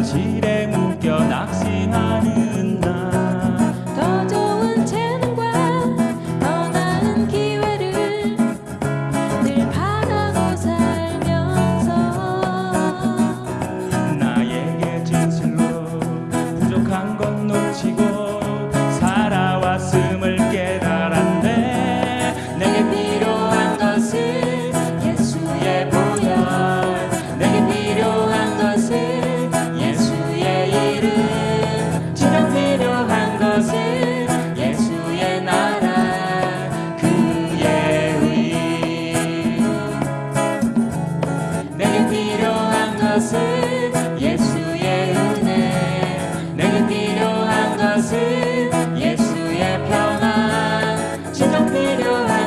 현실에 묶여 낙심하는 예수의 은혜. 내게 필요한 것은 예수의 평안. 진정 필요한